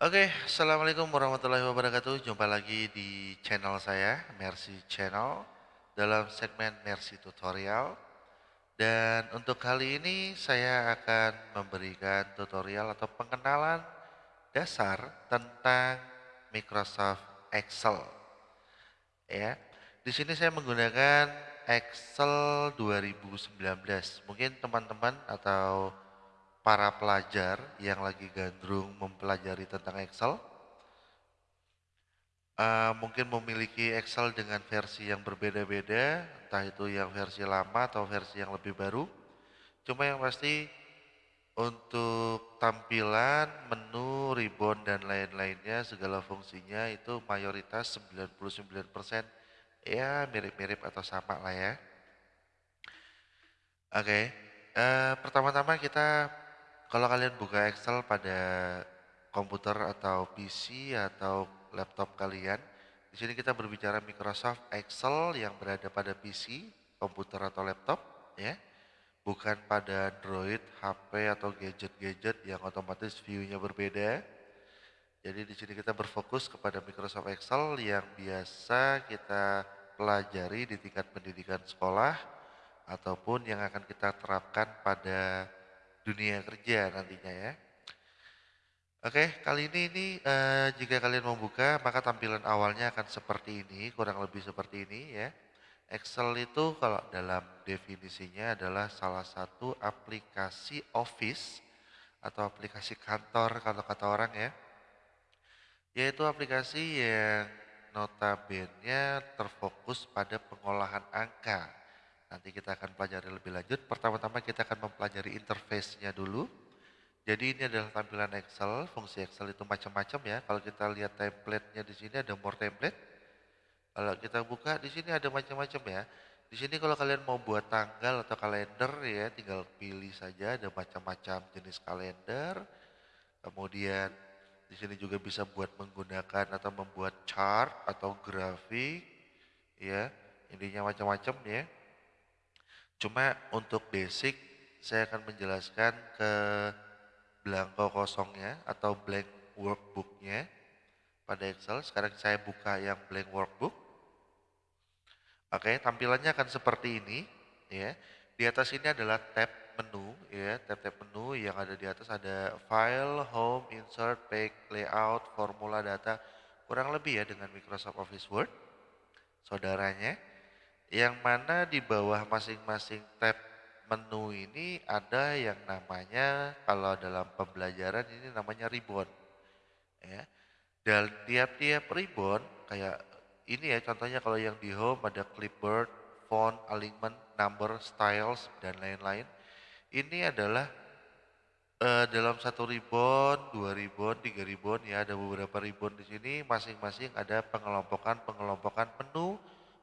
Oke, Assalamualaikum warahmatullahi wabarakatuh. Jumpa lagi di channel saya, Mercy Channel, dalam segmen Mercy Tutorial. Dan untuk kali ini saya akan memberikan tutorial atau pengenalan dasar tentang Microsoft Excel. Ya, di sini saya menggunakan Excel 2019. Mungkin teman-teman atau para pelajar yang lagi gandrung mempelajari tentang Excel uh, mungkin memiliki Excel dengan versi yang berbeda-beda, entah itu yang versi lama atau versi yang lebih baru. Cuma yang pasti untuk tampilan, menu, ribbon, dan lain-lainnya, segala fungsinya itu mayoritas 99% ya mirip-mirip atau sama lah ya. Oke, okay. uh, eh, pertama-tama kita kalau kalian buka Excel pada komputer atau PC atau laptop kalian, di sini kita berbicara Microsoft Excel yang berada pada PC, komputer atau laptop, ya, bukan pada Android, HP atau gadget-gadget yang otomatis view-nya berbeda. Jadi di sini kita berfokus kepada Microsoft Excel yang biasa kita pelajari di tingkat pendidikan sekolah ataupun yang akan kita terapkan pada dunia kerja nantinya ya. Oke, kali ini ini uh, jika kalian membuka maka tampilan awalnya akan seperti ini, kurang lebih seperti ini ya. Excel itu kalau dalam definisinya adalah salah satu aplikasi office atau aplikasi kantor kalau kata orang ya. Yaitu aplikasi yang notabene terfokus pada pengolahan angka Nanti kita akan pelajari lebih lanjut. Pertama-tama kita akan mempelajari interface-nya dulu. Jadi ini adalah tampilan Excel. Fungsi Excel itu macam-macam ya. Kalau kita lihat template-nya di sini ada more template. Kalau kita buka di sini ada macam-macam ya. Di sini kalau kalian mau buat tanggal atau kalender ya, tinggal pilih saja ada macam-macam jenis kalender. Kemudian di sini juga bisa buat menggunakan atau membuat chart atau grafik ya. Intinya macam-macam ya. Cuma untuk basic saya akan menjelaskan ke blanko kosongnya atau blank workbooknya pada Excel. Sekarang saya buka yang blank workbook. Oke, tampilannya akan seperti ini ya. Di atas ini adalah tab menu ya, tab-tab menu yang ada di atas ada file, home, insert, page, layout, formula, data. Kurang lebih ya dengan Microsoft Office Word. Saudaranya yang mana di bawah masing-masing tab menu ini ada yang namanya kalau dalam pembelajaran ini namanya ribbon ya. Dan tiap-tiap ribbon kayak ini ya contohnya kalau yang di home ada clipboard font alignment number styles dan lain-lain. Ini adalah uh, dalam satu ribbon dua ribbon tiga ribbon ya ada beberapa ribbon di sini. Masing-masing ada pengelompokan pengelompokan menu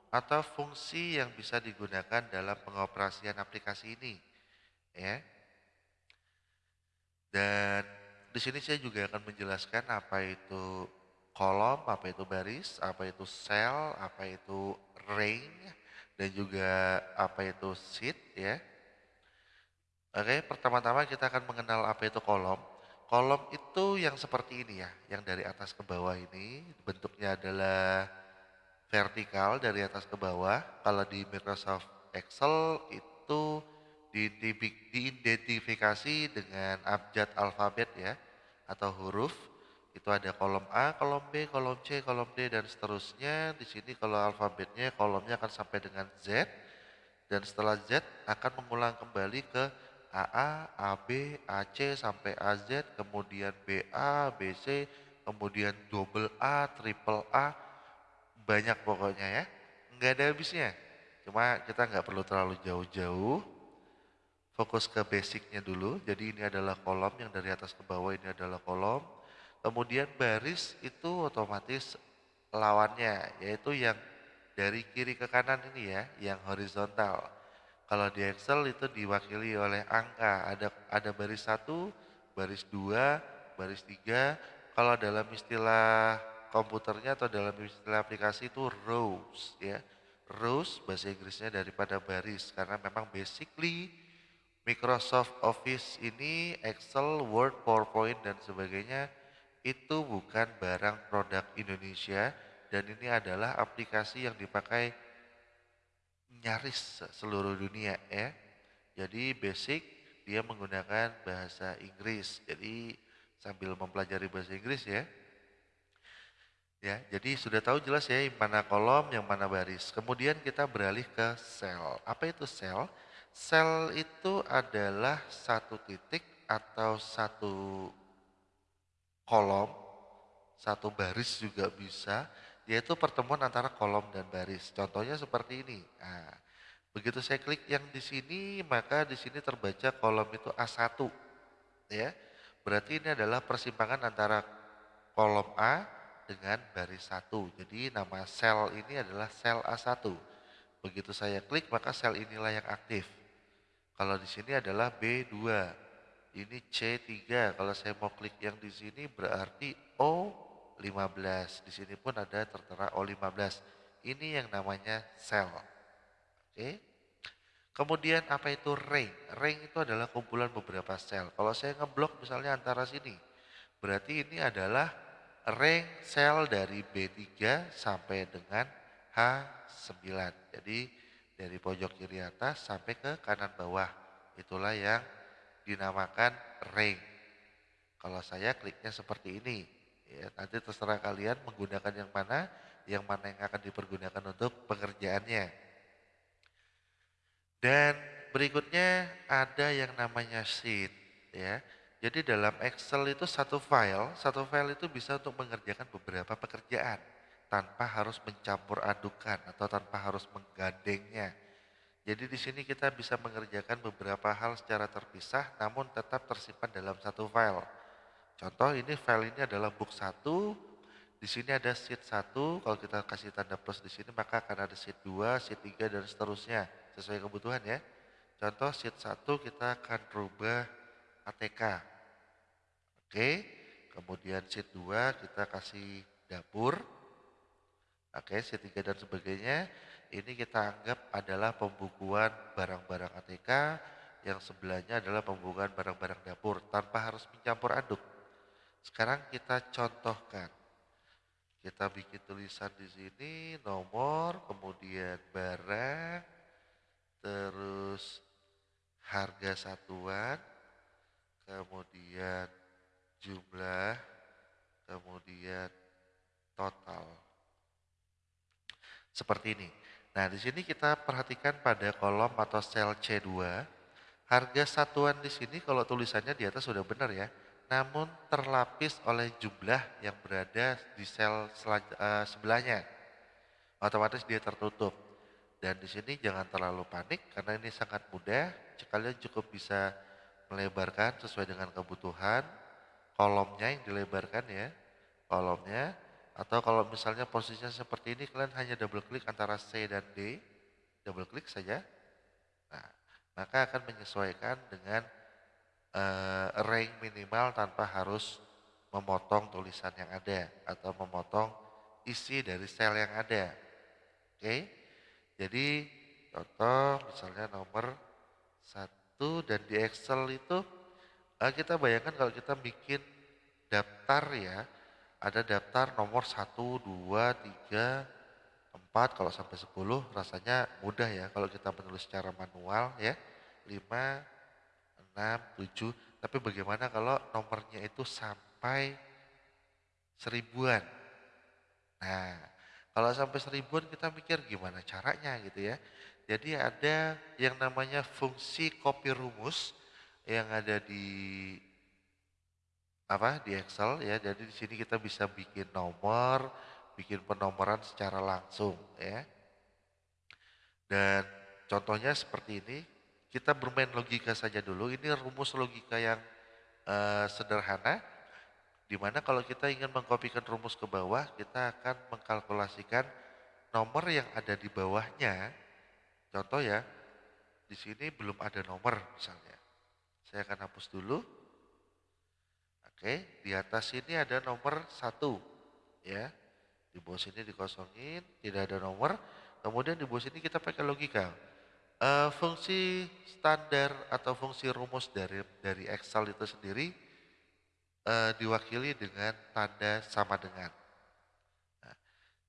atau fungsi yang bisa digunakan dalam pengoperasian aplikasi ini. Ya. Dan di sini saya juga akan menjelaskan apa itu kolom, apa itu baris, apa itu cell, apa itu ring, dan juga apa itu sheet ya. Oke, pertama-tama kita akan mengenal apa itu kolom. Kolom itu yang seperti ini ya, yang dari atas ke bawah ini bentuknya adalah vertikal dari atas ke bawah. Kalau di Microsoft Excel itu diidentifikasi dengan abjad alfabet ya atau huruf. Itu ada kolom A, kolom B, kolom C, kolom D dan seterusnya. Di sini kalau alfabetnya kolomnya akan sampai dengan Z dan setelah Z akan mengulang kembali ke AA, AB, AC sampai AZ, kemudian BA, BC, kemudian double A, triple A, banyak pokoknya ya. Nggak ada habisnya. Cuma kita nggak perlu terlalu jauh-jauh. Fokus ke basicnya dulu. Jadi ini adalah kolom yang dari atas ke bawah ini adalah kolom. Kemudian baris itu otomatis lawannya yaitu yang dari kiri ke kanan ini ya, yang horizontal. Kalau di Excel itu diwakili oleh angka, ada ada baris satu, baris dua, baris tiga. Kalau dalam istilah komputernya atau dalam istilah aplikasi itu rows ya. Rows bahasa Inggrisnya daripada baris karena memang basically Microsoft Office ini Excel, Word, PowerPoint dan sebagainya itu bukan barang produk Indonesia dan ini adalah aplikasi yang dipakai nyaris seluruh dunia ya. Jadi basic dia menggunakan bahasa Inggris. Jadi sambil mempelajari bahasa Inggris ya. Ya, jadi sudah tahu jelas ya yang mana kolom, yang mana baris. Kemudian kita beralih ke sel. Apa itu sel? Sel itu adalah satu titik atau satu kolom, satu baris juga bisa, yaitu pertemuan antara kolom dan baris. Contohnya seperti ini. Nah, begitu saya klik yang di sini, maka di sini terbaca kolom itu A1. Ya. Berarti ini adalah persimpangan antara kolom A dengan baris 1. Jadi nama sel ini adalah sel A1. Begitu saya klik maka sel inilah yang aktif. Kalau di sini adalah B2. Ini C3. Kalau saya mau klik yang di sini berarti O15. Di sini pun ada tertera O15. Ini yang namanya sel. Oke. Kemudian apa itu ring? Ring itu adalah kumpulan beberapa sel. Kalau saya ngeblok misalnya antara sini, berarti ini adalah ring sel dari B3 sampai dengan H9. Jadi dari pojok kiri atas sampai ke kanan bawah. Itulah yang dinamakan ring. Kalau saya kliknya seperti ini, ya, nanti terserah kalian menggunakan yang mana, yang mana yang akan dipergunakan untuk pengerjaannya. Dan berikutnya ada yang namanya sheet ya. Jadi dalam Excel itu satu file, satu file itu bisa untuk mengerjakan beberapa pekerjaan tanpa harus mencampur adukan atau tanpa harus menggandengnya. Jadi di sini kita bisa mengerjakan beberapa hal secara terpisah namun tetap tersimpan dalam satu file. Contoh ini file ini adalah book 1, di sini ada sheet 1, kalau kita kasih tanda plus di sini maka akan ada sheet 2, sheet 3 dan seterusnya sesuai kebutuhan ya. Contoh sheet 1 kita akan rubah ATK. Oke, kemudian sheet 2 kita kasih dapur. Oke, sheet 3 dan sebagainya. Ini kita anggap adalah pembukuan barang-barang ATK yang sebelahnya adalah pembukuan barang-barang dapur tanpa harus mencampur aduk. Sekarang kita contohkan. Kita bikin tulisan di sini, nomor, kemudian barang, terus harga satuan, kemudian jumlah, kemudian total. Seperti ini. Nah, di sini kita perhatikan pada kolom atau sel C2, harga satuan di sini kalau tulisannya di atas sudah benar ya namun terlapis oleh jumlah yang berada di sel uh, sebelahnya. Otomatis dia tertutup. Dan di sini jangan terlalu panik karena ini sangat mudah. Kalian cukup bisa melebarkan sesuai dengan kebutuhan. Kolomnya yang dilebarkan ya, kolomnya. Atau kalau misalnya posisinya seperti ini, kalian hanya double klik antara C dan D. Double klik saja. Nah, maka akan menyesuaikan dengan uh, rank minimal tanpa harus memotong tulisan yang ada atau memotong isi dari sel yang ada. Oke, okay? jadi contoh misalnya nomor satu dan di Excel itu uh, kita bayangkan kalau kita bikin daftar ya, ada daftar nomor satu, dua, tiga, empat, kalau sampai sepuluh rasanya mudah ya kalau kita menulis secara manual ya, lima 6, 7, tapi bagaimana kalau nomornya itu sampai seribuan. Nah, kalau sampai seribuan kita mikir gimana caranya gitu ya. Jadi ada yang namanya fungsi copy rumus yang ada di apa di Excel ya. Jadi di sini kita bisa bikin nomor, bikin penomoran secara langsung ya. Dan contohnya seperti ini, kita bermain logika saja dulu. Ini rumus logika yang uh, sederhana, di mana kalau kita ingin mengkopikan rumus ke bawah, kita akan mengkalkulasikan nomor yang ada di bawahnya. Contoh ya, di sini belum ada nomor misalnya. Saya akan hapus dulu. Oke, di atas ini ada nomor satu, ya. Di bawah sini dikosongin, tidak ada nomor. Kemudian di bawah sini kita pakai logika Uh, fungsi standar atau fungsi rumus dari dari Excel itu sendiri uh, diwakili dengan tanda sama dengan. Nah,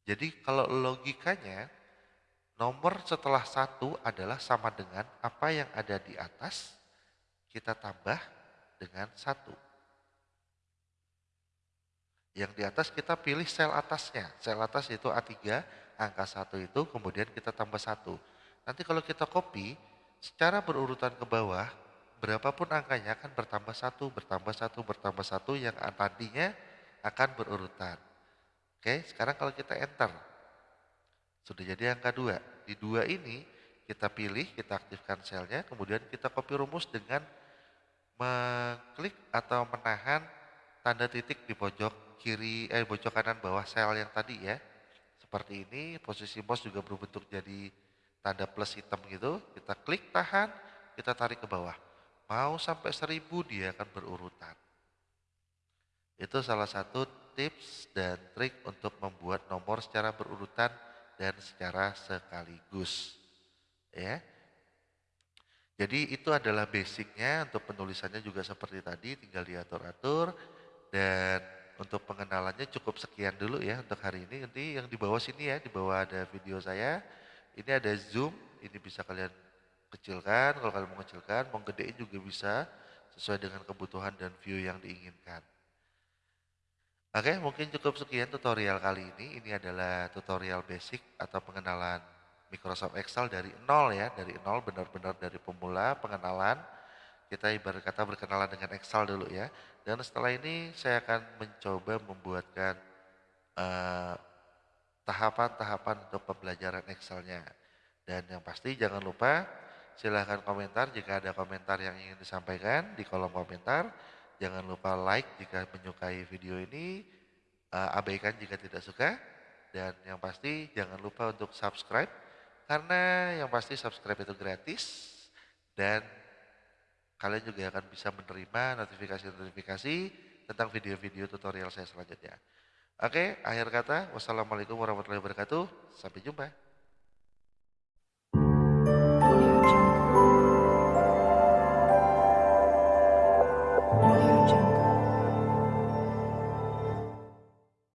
jadi kalau logikanya nomor setelah satu adalah sama dengan apa yang ada di atas kita tambah dengan satu. Yang di atas kita pilih sel atasnya. Sel atas itu A3, angka satu itu kemudian kita tambah satu. Nanti kalau kita copy, secara berurutan ke bawah, berapapun angkanya akan bertambah satu, bertambah satu, bertambah satu yang tadinya akan berurutan. Oke, sekarang kalau kita enter, sudah jadi angka dua. Di dua ini kita pilih, kita aktifkan selnya, kemudian kita copy rumus dengan mengklik atau menahan tanda titik di pojok kiri, eh pojok kanan bawah sel yang tadi ya. Seperti ini, posisi mouse juga berbentuk jadi tanda plus hitam gitu. Kita klik tahan, kita tarik ke bawah. Mau sampai seribu dia akan berurutan. Itu salah satu tips dan trik untuk membuat nomor secara berurutan dan secara sekaligus. Ya. Jadi itu adalah basicnya untuk penulisannya juga seperti tadi, tinggal diatur-atur dan untuk pengenalannya cukup sekian dulu ya untuk hari ini. Nanti yang di bawah sini ya, di bawah ada video saya. Ini ada zoom, ini bisa kalian kecilkan, kalau kalian mau kecilkan, mau gedein juga bisa sesuai dengan kebutuhan dan view yang diinginkan. Oke, mungkin cukup sekian tutorial kali ini. Ini adalah tutorial basic atau pengenalan Microsoft Excel dari nol ya, dari nol benar-benar dari pemula pengenalan. Kita ibarat kata berkenalan dengan Excel dulu ya. Dan setelah ini saya akan mencoba membuatkan eh, tahapan-tahapan untuk pembelajaran Excelnya. Dan yang pasti jangan lupa silahkan komentar jika ada komentar yang ingin disampaikan di kolom komentar. Jangan lupa like jika menyukai video ini, uh, abaikan jika tidak suka. Dan yang pasti jangan lupa untuk subscribe karena yang pasti subscribe itu gratis dan kalian juga akan bisa menerima notifikasi-notifikasi tentang video-video tutorial saya selanjutnya. Oke, akhir kata, wassalamualaikum warahmatullahi wabarakatuh. Sampai jumpa.